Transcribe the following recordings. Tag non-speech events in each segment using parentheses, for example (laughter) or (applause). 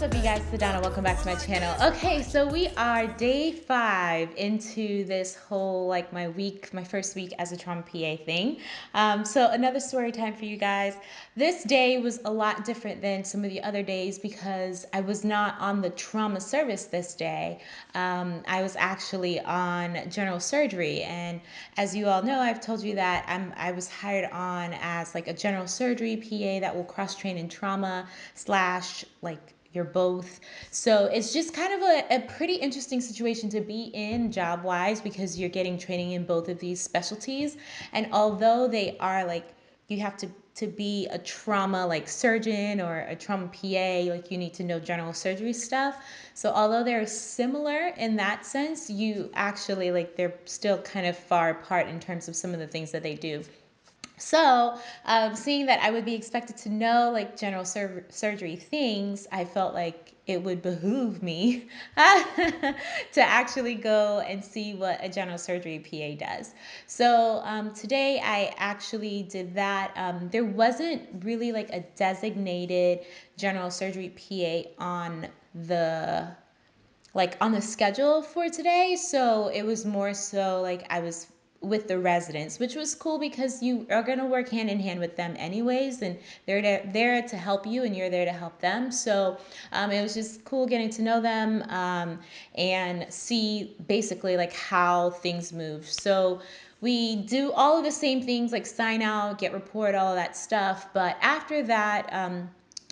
what's up you guys? Sedona, welcome back to my channel. Okay, so we are day five into this whole, like my week, my first week as a trauma PA thing. Um, so another story time for you guys. This day was a lot different than some of the other days because I was not on the trauma service this day. Um, I was actually on general surgery. And as you all know, I've told you that I'm, I was hired on as like a general surgery PA that will cross train in trauma slash like you're both. So it's just kind of a, a pretty interesting situation to be in job wise because you're getting training in both of these specialties. And although they are like, you have to to be a trauma like surgeon or a trauma PA, like you need to know general surgery stuff. So although they're similar in that sense, you actually like they're still kind of far apart in terms of some of the things that they do. So, um, seeing that I would be expected to know like general sur- surgery things, I felt like it would behoove me (laughs) to actually go and see what a general surgery PA does. So, um, today I actually did that. Um, there wasn't really like a designated general surgery PA on the like on the schedule for today so it was more so like i was with the residents, which was cool because you are going to work hand in hand with them anyways, and they're there to help you and you're there to help them. So um, it was just cool getting to know them um, and see basically like how things move. So we do all of the same things like sign out, get report, all that stuff. But after that, um,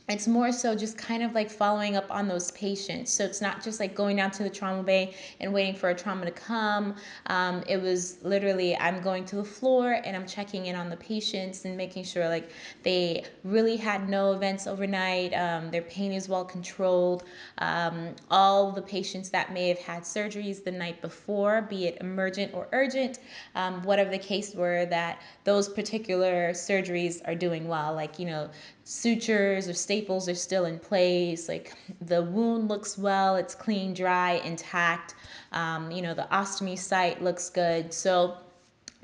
it's more so just kind of like following up on those patients. So it's not just like going down to the trauma bay and waiting for a trauma to come. Um, it was literally I'm going to the floor and I'm checking in on the patients and making sure like they really had no events overnight. Um, their pain is well controlled. Um, all the patients that may have had surgeries the night before, be it emergent or urgent, um, whatever the case were, that those particular surgeries are doing well. Like, you know, sutures or staples are still in place. Like the wound looks well, it's clean, dry, intact. Um, you know, the ostomy site looks good. So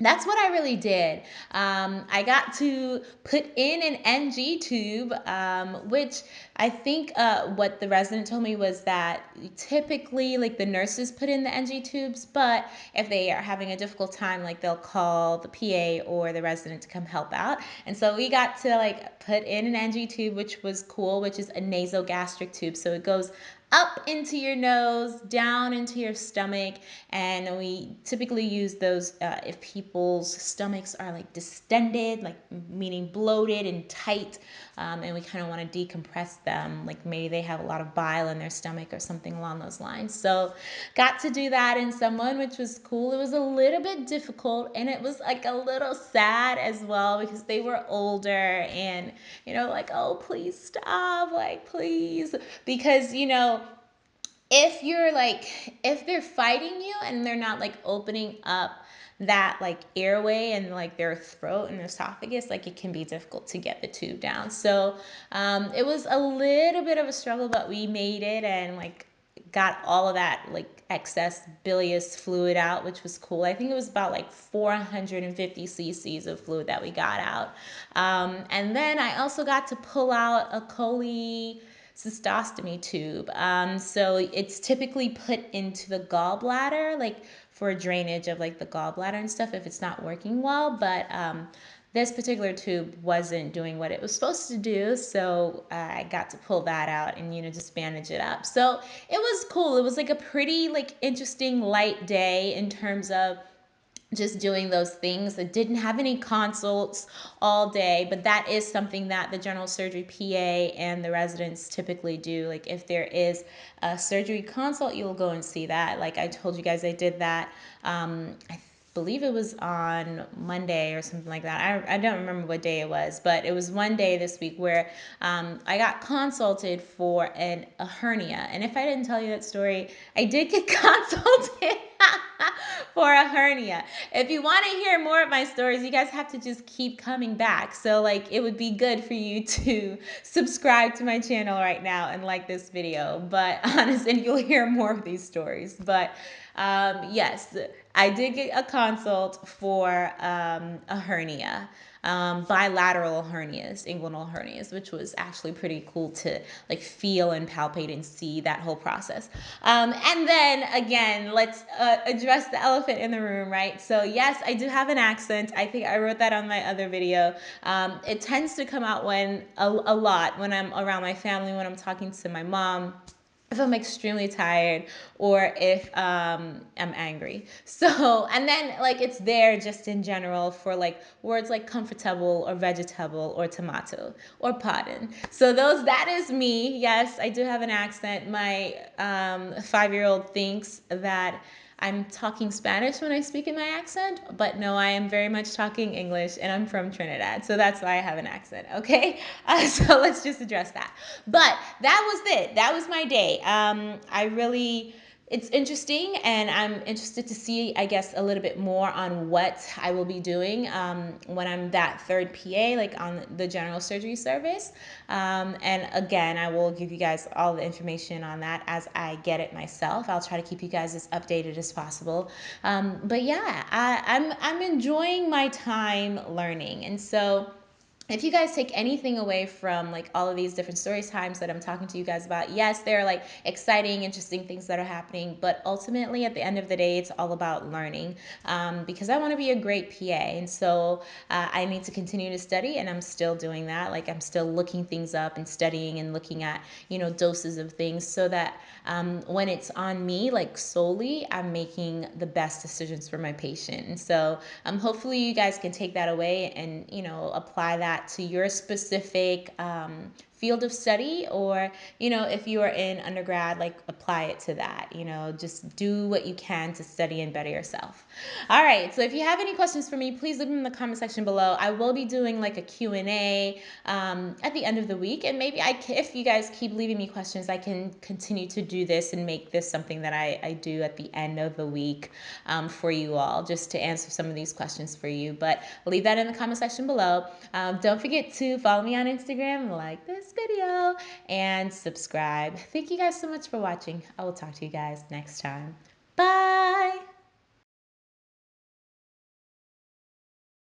that's what I really did. Um, I got to put in an NG tube, um, which I think uh, what the resident told me was that typically, like the nurses put in the NG tubes, but if they are having a difficult time, like they'll call the PA or the resident to come help out. And so we got to like put in an NG tube, which was cool, which is a nasogastric tube. So it goes up into your nose, down into your stomach. And we typically use those uh, if people's stomachs are like distended, like meaning bloated and tight. Um, and we kind of want to decompress them. Like maybe they have a lot of bile in their stomach or something along those lines. So got to do that in someone, which was cool. It was a little bit difficult and it was like a little sad as well because they were older and, you know, like, oh, please stop, like, please. Because, you know, if you're like if they're fighting you and they're not like opening up that like airway and like their throat and esophagus like it can be difficult to get the tube down. So um, it was a little bit of a struggle but we made it and like got all of that like excess bilious fluid out which was cool. I think it was about like 450 cc's of fluid that we got out. Um, and then i also got to pull out a chole cystostomy tube. Um, so it's typically put into the gallbladder, like for drainage of like the gallbladder and stuff if it's not working well. But um, this particular tube wasn't doing what it was supposed to do, so uh, I got to pull that out and you know just bandage it up. So it was cool. It was like a pretty like interesting light day in terms of just doing those things. I didn't have any consults all day, but that is something that the general surgery PA and the residents typically do. Like if there is a surgery consult, you'll go and see that. Like I told you guys, I did that. Um, I believe it was on Monday or something like that. I, I don't remember what day it was, but it was one day this week where um, I got consulted for an, a hernia. And if I didn't tell you that story, I did get (laughs) consulted (laughs) for a hernia. If you want to hear more of my stories, you guys have to just keep coming back. So like it would be good for you (laughs) to subscribe to my channel right now and like this video. But (laughs) honestly, you'll hear more of these stories. But um, yes, I did get a consult for um, a hernia. um, bilateral hernias, inguinal hernias, which was actually pretty cool to like feel and palpate and see that whole process. Um, and then again, let's uh, address the elephant in the room, right? So yes, I do have an accent. I think I wrote that on my other video. Um, it tends to come out when a, a lot when I'm around my family, when I'm talking to my mom if I'm extremely tired or if um, I'm angry. (laughs) So, and then like it's there just in general for like words like comfortable or vegetable or tomato or pardon. So those, that is me. Yes, I do have an accent. My um, five-year-old thinks that I'm talking Spanish when I speak in my accent, but no, I am very much talking English and I'm from Trinidad. So that's why I have an accent, okay? (laughs) Uh, so let's just address that. But that was it. That was my day. Um, I really it's interesting and i'm interested to see i guess a little bit more on what i will be doing um, when i'm that third pa like on the general surgery service. Um, and again i will give you guys all the information on that as i get it myself. I'll try to keep you guys as updated as possible. Um, but yeah I, i'm i'm enjoying my time learning. And so if you guys take anything away from like all of these different story times that I'm talking to you guys about, yes, there are like exciting, interesting things that are happening, but ultimately at the end of the day, it's all about learning um, because I want to be a great PA. And so uh, I need to continue to study and I'm still doing that. Like I'm still looking things up and studying and looking at, you know, doses of things so that um, when it's on me, like solely, I'm making the best decisions for my patient. And so um, hopefully you guys can take that away and, you know, apply that that to your specific um, field of study? Or you know if you are in undergrad like apply it to that you know just do what you can to study and better yourself. All right so if you have any questions for me please leave them in the comment section below. I will be doing like a q&a um, at the end of the week and maybe i if you guys keep leaving me questions i can continue to do this and make this something that i, I do at the end of the week um, for you all just to answer some of these questions for you. But leave that in the comment section below. Um, don't forget to follow me on instagram like this video and subscribe. Thank you guys so much for watching. I will talk to you guys next time. Bye.